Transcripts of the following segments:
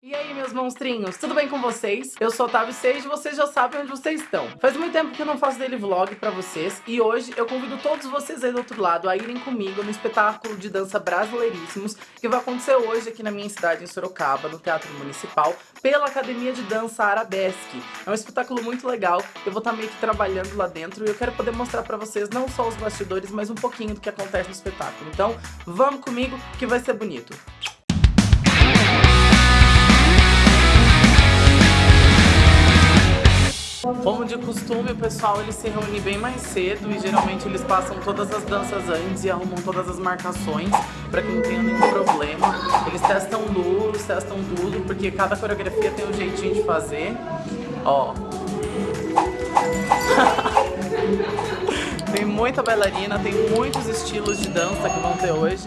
E aí, meus monstrinhos, tudo bem com vocês? Eu sou Otávio Sage e vocês já sabem onde vocês estão. Faz muito tempo que eu não faço daily vlog pra vocês e hoje eu convido todos vocês aí do outro lado a irem comigo no espetáculo de dança Brasileiríssimos que vai acontecer hoje aqui na minha cidade, em Sorocaba, no Teatro Municipal, pela Academia de Dança Arabesque. É um espetáculo muito legal, eu vou estar meio que trabalhando lá dentro e eu quero poder mostrar pra vocês não só os bastidores, mas um pouquinho do que acontece no espetáculo. Então, vamos comigo que vai ser bonito. Como de costume, o pessoal ele se reúne bem mais cedo e geralmente eles passam todas as danças antes e arrumam todas as marcações para que não tenha nenhum problema. Eles testam luz, testam tudo, porque cada coreografia tem um jeitinho de fazer. Ó. tem muita bailarina, tem muitos estilos de dança que vão ter hoje.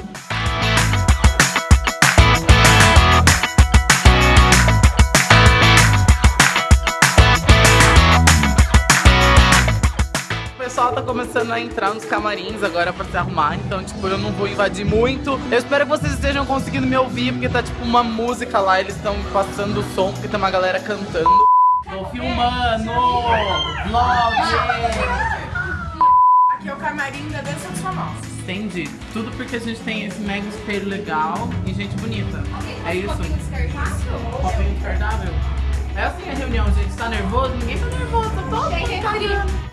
Pessoal tá começando a entrar nos camarins agora pra se arrumar, então, tipo, eu não vou invadir muito. Eu espero que vocês estejam conseguindo me ouvir, porque tá, tipo, uma música lá, eles estão passando o som, porque tem uma galera cantando. Tô filmando! Vlog! Aqui é o camarim da Dança dos Famosos. Entendi. Tudo porque a gente tem esse mega espelho legal e gente bonita. É isso? Copinho descartável? Copinho descartável? É assim a reunião, gente. Tá nervoso? Ninguém tá nervoso, tá todo mundo.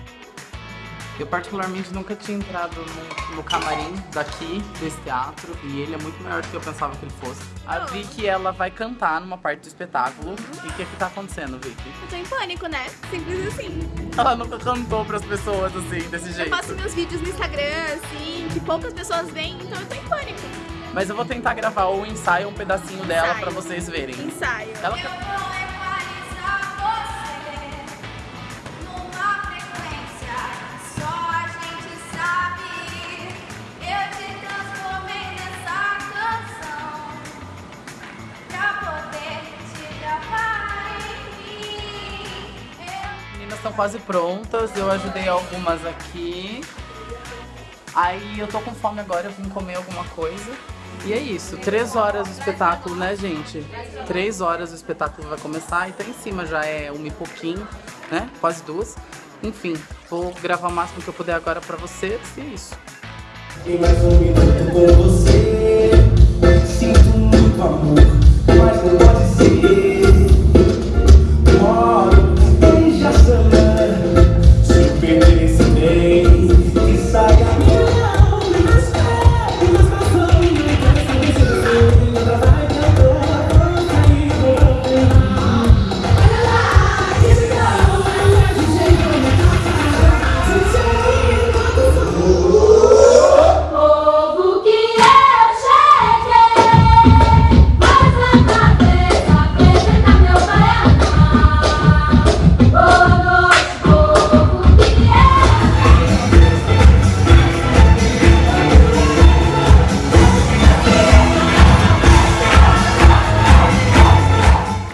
Eu particularmente nunca tinha entrado no, no, camarim daqui, desse teatro, e ele é muito maior do que eu pensava que ele fosse. A Vicky, ela vai cantar numa parte do espetáculo. E o que que tá acontecendo, Vicky? Eu tô em pânico, né? Simples assim. Ela nunca cantou pras pessoas assim, desse jeito. Eu faço meus vídeos no Instagram, assim, que poucas pessoas veem, então eu tô em pânico. Mas eu vou tentar gravar o ensaio, um pedacinho dela Ensaio. pra vocês verem. Ensaio. Ela Eu meninas estão quase prontas, eu ajudei algumas aqui. Aí eu tô com fome agora, eu vim comer alguma coisa. E é isso, três horas do espetáculo, né, gente? Três horas o espetáculo vai começar e tá em cima já é uma e pouquinho, né? Quase duas. Enfim, vou gravar o máximo que eu puder agora pra vocês e é isso. E mais um minuto com você Sinto muito amor